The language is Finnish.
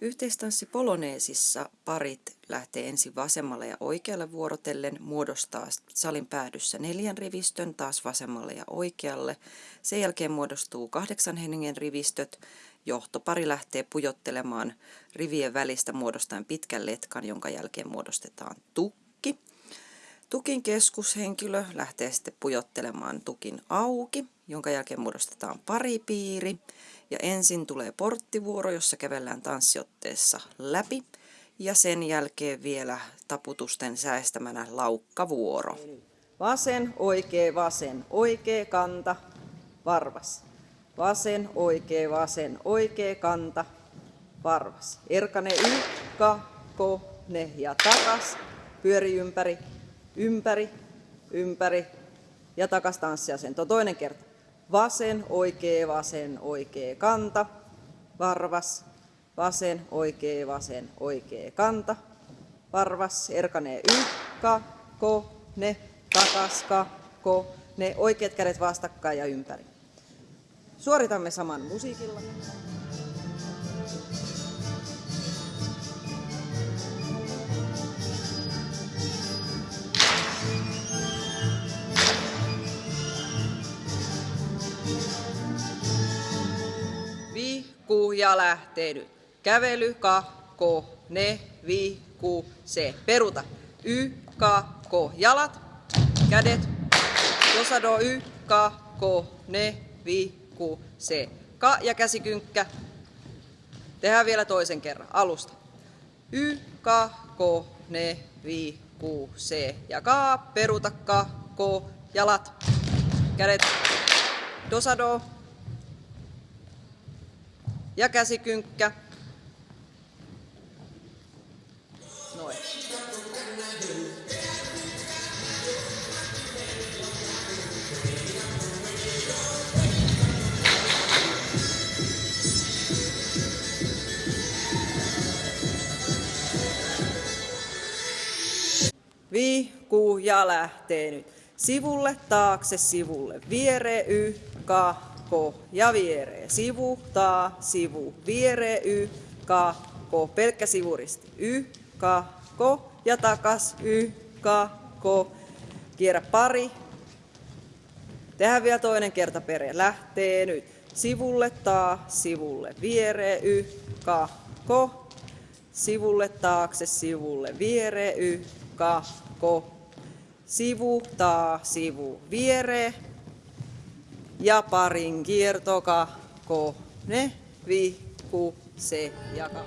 Yhteistanssi poloneesissa parit lähtee ensin vasemmalle ja oikealle vuorotellen, muodostaa salin päädyssä neljän rivistön taas vasemmalle ja oikealle. Sen jälkeen muodostuu kahdeksan hengen rivistöt. Johtopari lähtee pujottelemaan rivien välistä muodostaen pitkän letkan, jonka jälkeen muodostetaan tukki. Tukin keskushenkilö lähtee sitten pujottelemaan tukin auki, jonka jälkeen muodostetaan paripiiri. Ja ensin tulee porttivuoro, jossa kävellään tanssiotteessa läpi. Ja sen jälkeen vielä taputusten säästämänä laukkavuoro. Vasen, oikea, vasen, oikea kanta, varvas. Vasen, oikea, vasen, oikea kanta, varvas. Erkane ykka, ko, ne ja takas. Pyöri ympäri, ympäri, ympäri ja takas tanssiasento. Toinen kerta. Vasen, oikea, vasen, oikea kanta, varvas. Vasen, oikea, vasen, oikea kanta, varvas. Erkanee ykka, ko, ne, takaska, ko, ne. Oikeat kädet vastakkain ja ympäri. Suoritamme saman musiikilla. Ja lähtee nyt. Kävely, ko, ne, vihku, se. Peruta. Y, ka, ko. Jalat, kädet. Josado, y, ka, ko, ne, vihku, se. Ka ja käsikynkkä. Tehdään vielä toisen kerran. Alusta. Y, ka, ko, ne, vihku, se. Ja ka, peruta, ka, ko, jalat, kädet. Dosado, ja käsikynkkä. Noin. Vihkuu ja lähtee nyt. Sivulle, taakse, sivulle, viere, y, ka, ko ja vieree. Sivu, taa, sivu, vieree, y, ka, ko. Pelkkä sivuristi. Y, ka, ko ja takas. Y, ka, ko. Kierrä pari. Tehdään vielä toinen kerta perä. Lähtee nyt. Sivulle, taa, sivulle, vieree, y, ka, ko. Sivulle, taakse, sivulle, vieree, y, ka, ko. Sivu, taa, sivu, vieree, ja parin kierto, ko, ne, vi, ku, se ja ka.